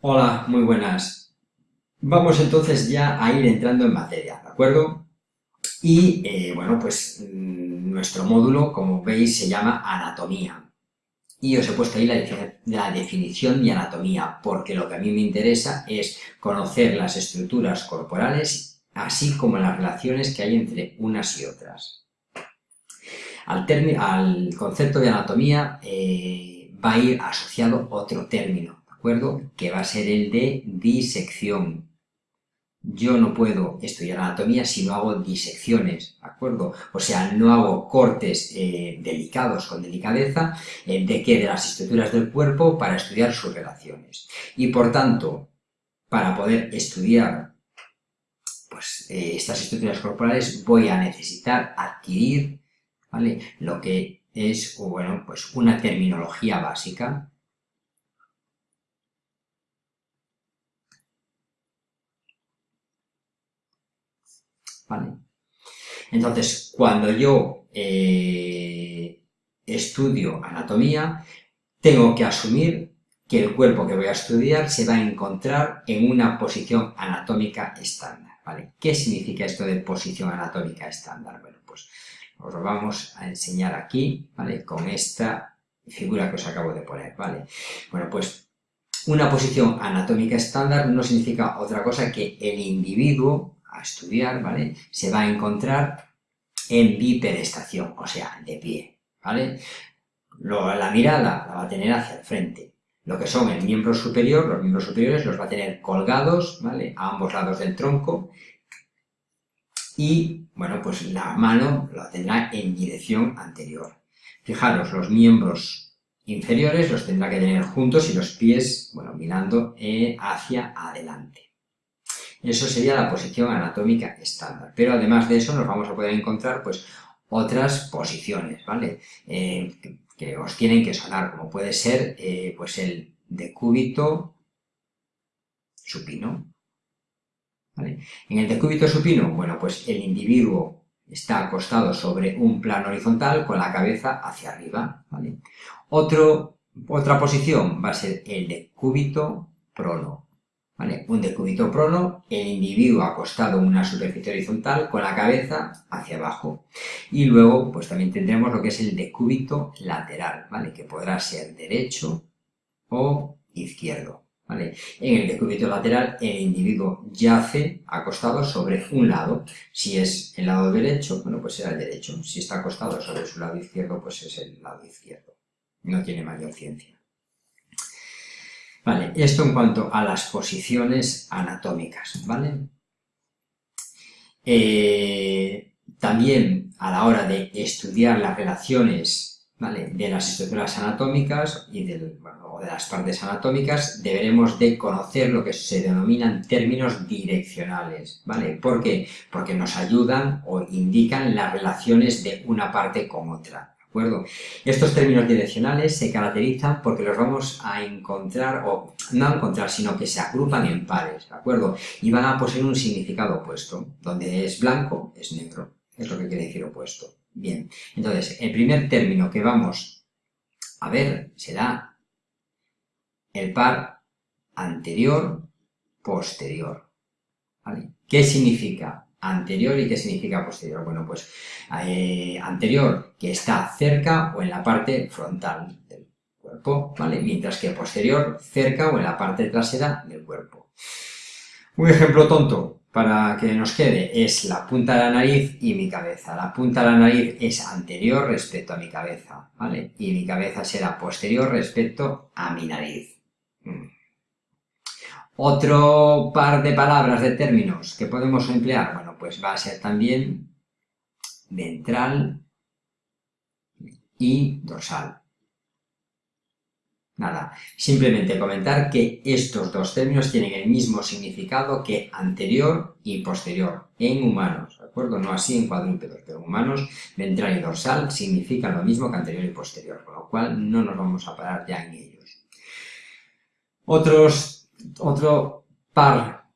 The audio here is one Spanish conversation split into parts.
Hola, muy buenas. Vamos entonces ya a ir entrando en materia, ¿de acuerdo? Y, eh, bueno, pues mm, nuestro módulo, como veis, se llama anatomía. Y os he puesto ahí la, definición de anatomía, porque lo que a mí me interesa es conocer las estructuras corporales, así como las relaciones que hay entre unas y otras. Al, al concepto de anatomía eh, va a ir asociado otro término, acuerdo? Que va a ser el de disección. Yo no puedo estudiar anatomía si no hago disecciones, ¿de acuerdo? O sea, no hago cortes eh, delicados con delicadeza eh, de qué de las estructuras del cuerpo para estudiar sus relaciones. Y por tanto, para poder estudiar pues, eh, estas estructuras corporales voy a necesitar adquirir ¿vale? lo que es bueno, pues una terminología básica Entonces, cuando yo eh, estudio anatomía, tengo que asumir que el cuerpo que voy a estudiar se va a encontrar en una posición anatómica estándar, ¿vale? ¿Qué significa esto de posición anatómica estándar? Bueno, pues os lo vamos a enseñar aquí, ¿vale? Con esta figura que os acabo de poner, ¿vale? Bueno, pues una posición anatómica estándar no significa otra cosa que el individuo a estudiar, ¿vale? Se va a encontrar en bipedestación, o sea, de pie, ¿vale? la mirada la va a tener hacia el frente. Lo que son el miembro superior, los miembros superiores los va a tener colgados, ¿vale? A ambos lados del tronco. Y, bueno, pues la mano la tendrá en dirección anterior. Fijaros, los miembros inferiores los tendrá que tener juntos y los pies, bueno, mirando eh, hacia adelante. Eso sería la posición anatómica estándar. Pero además de eso nos vamos a poder encontrar pues otras posiciones, ¿vale? Eh, que, os tienen que sonar, como puede ser eh, pues el decúbito supino. ¿vale? En el decúbito supino, bueno, pues el individuo está acostado sobre un plano horizontal con la cabeza hacia arriba. ¿vale? Otra posición va a ser el decúbito prono. Un decúbito prono, el individuo acostado en una superficie horizontal con la cabeza hacia abajo. Y luego, pues también tendremos lo que es el decúbito lateral, ¿vale? Que podrá ser derecho o izquierdo, ¿vale? En el decúbito lateral, el individuo yace acostado sobre un lado. Si es el lado derecho, bueno, pues será el derecho. Si está acostado sobre su lado izquierdo, pues es el lado izquierdo. No tiene mayor ciencia. Vale, esto en cuanto a las posiciones anatómicas, ¿vale? Eh, también a la hora de estudiar las relaciones ¿vale? de las estructuras anatómicas y de las partes anatómicas, deberemos de conocer lo que se denominan términos direccionales, ¿vale? ¿Por qué? Porque nos ayudan o indican las relaciones de una parte con otra acuerdo? Estos términos direccionales se caracterizan porque los vamos a encontrar, o no a encontrar, sino que se agrupan en pares, ¿de acuerdo? Y van a poseer un significado opuesto. Donde es blanco, es negro. Es lo que quiere decir opuesto. Bien, entonces, el primer término que vamos a ver será el par anterior-posterior. ¿Qué significa? Anterior y qué significa posterior. Bueno, pues eh, anterior que está cerca o en la parte frontal del cuerpo, ¿vale? Mientras que posterior cerca o en la parte trasera del cuerpo. Un ejemplo tonto para que nos quede es la punta de la nariz y mi cabeza. La punta de la nariz es anterior respecto a mi cabeza, ¿vale? Y mi cabeza será posterior respecto a mi nariz. Mm. Otro par de palabras, de términos que podemos emplear, bueno, pues va a ser también ventral y dorsal. Nada, simplemente comentar que estos dos términos tienen el mismo significado que anterior y posterior en humanos, ¿de acuerdo? No así en cuadrúpedos, pero en humanos ventral y dorsal significan lo mismo que anterior y posterior, con lo cual no nos vamos a parar ya en ellos. Otros otro par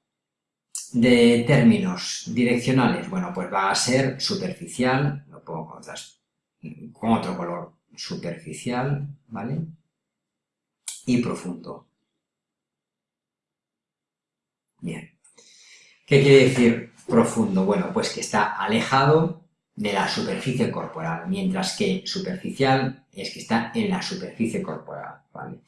de términos direccionales, bueno, pues va a ser superficial, lo pongo con, otro color, superficial, ¿vale? Y profundo. Bien. ¿Qué quiere decir profundo? Bueno, pues que está alejado de la superficie corporal, mientras que superficial es que está en la superficie corporal, ¿vale?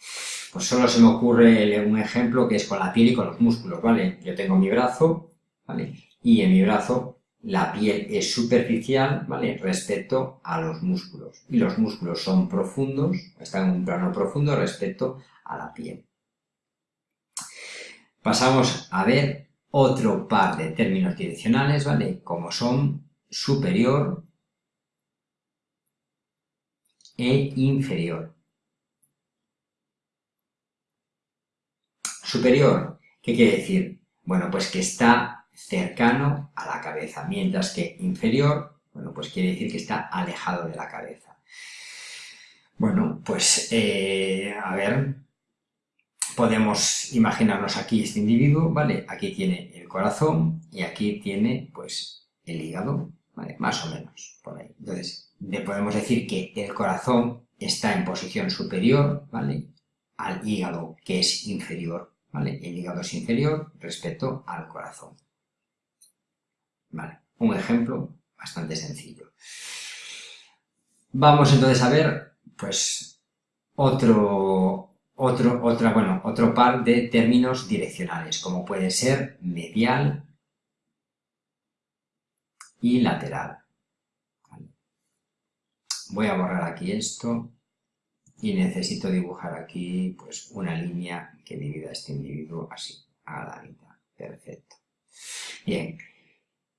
Pues solo se me ocurre un ejemplo que es con la piel y con los músculos, ¿vale? Yo tengo mi brazo, ¿vale? Y en mi brazo la piel es superficial, ¿vale? Respecto a los músculos. Y los músculos son profundos, están en un plano profundo respecto a la piel. Pasamos a ver otro par de términos direccionales, ¿vale? Como son superior e inferior. Superior, ¿qué quiere decir? Bueno, pues que está cercano a la cabeza, mientras que inferior, bueno, pues quiere decir que está alejado de la cabeza. Bueno, pues, eh, a ver, podemos imaginarnos aquí este individuo, ¿vale? Aquí tiene el corazón y aquí tiene, pues, el hígado, Más o menos, por ahí. Entonces, le podemos decir que el corazón está en posición superior, ¿vale? Al hígado, que es inferior, ¿vale? El hígado es inferior respecto al corazón. Vale, un ejemplo bastante sencillo. Vamos entonces a ver, pues, otro, otro, otra, bueno, otro par de términos direccionales, como puede ser medial y lateral. Voy a borrar aquí esto y necesito dibujar aquí pues una línea que divida este individuo así, a la mitad. Perfecto. Bien.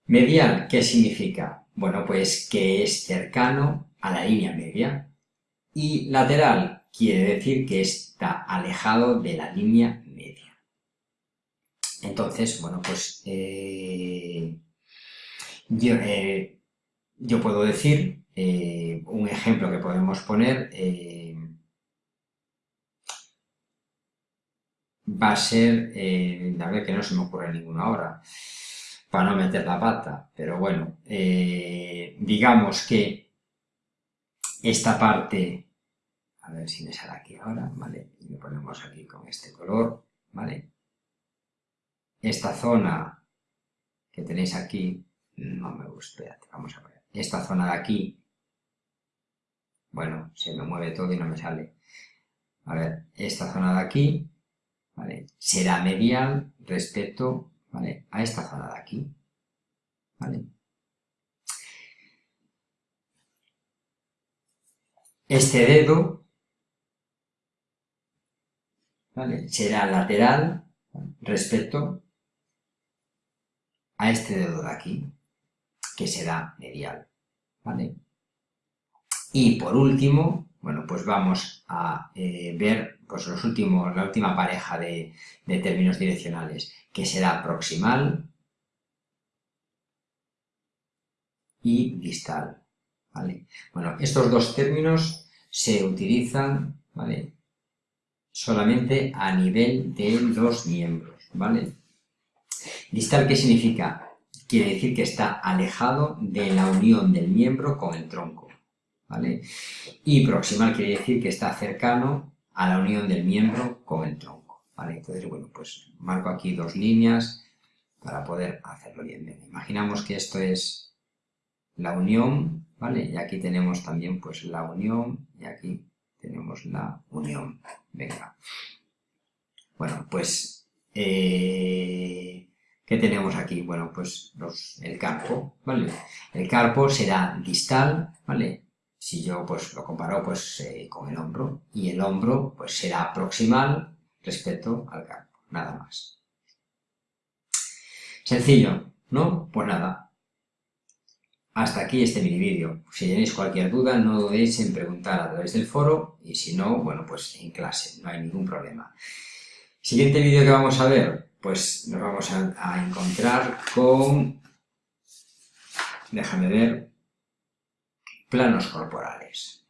Medial, ¿qué significa? Bueno, pues que es cercano a la línea media. Y lateral, quiere decir que está alejado de la línea media. Entonces, bueno, pues eh, eh, yo, puedo decir, eh, un ejemplo que podemos poner, va a ser, a ver que no se me ocurre ninguno ahora, para no meter la pata, pero bueno, digamos que esta parte a ver si me sale aquí ahora, ¿vale? Y lo ponemos aquí con este color, ¿vale? Esta zona que tenéis aquí, no me gusta, espérate, vamos a ver. Esta zona de aquí, bueno, se me mueve todo y no me sale. A ver, esta zona de aquí, ¿vale? Será medial respecto, ¿vale? A esta zona de aquí, ¿vale? Este dedo será lateral respecto a este dedo de aquí, que será medial. ¿vale? Y por último, bueno, pues vamos a eh, ver pues los últimos, la última pareja de, términos direccionales, que será proximal y distal. ¿vale? Bueno, estos dos términos se utilizan ¿vale? solamente a nivel de los miembros, ¿vale? Distal, ¿qué significa? Quiere decir que está alejado de la unión del miembro con el tronco, ¿vale? Y proximal quiere decir que está cercano a la unión del miembro con el tronco, ¿vale? Entonces, bueno, pues marco aquí dos líneas para poder hacerlo bien. bien. Imaginamos que esto es la unión, ¿vale? Y aquí tenemos también, pues, la unión y aquí tenemos la unión. Venga. Bueno, pues, eh, ¿qué tenemos aquí? Bueno, pues el carpo, ¿vale? El carpo será distal, ¿vale? Si yo pues lo comparo pues eh, con el hombro, y el hombro pues será proximal respecto al carpo, nada más. Sencillo, ¿no? Pues nada, hasta aquí este mini vídeo. Si tenéis cualquier duda, no dudéis en preguntar a través del foro y si no, bueno, pues en clase, no hay ningún problema. Siguiente vídeo que vamos a ver, pues nos vamos a, encontrar con, déjame ver, planos corporales.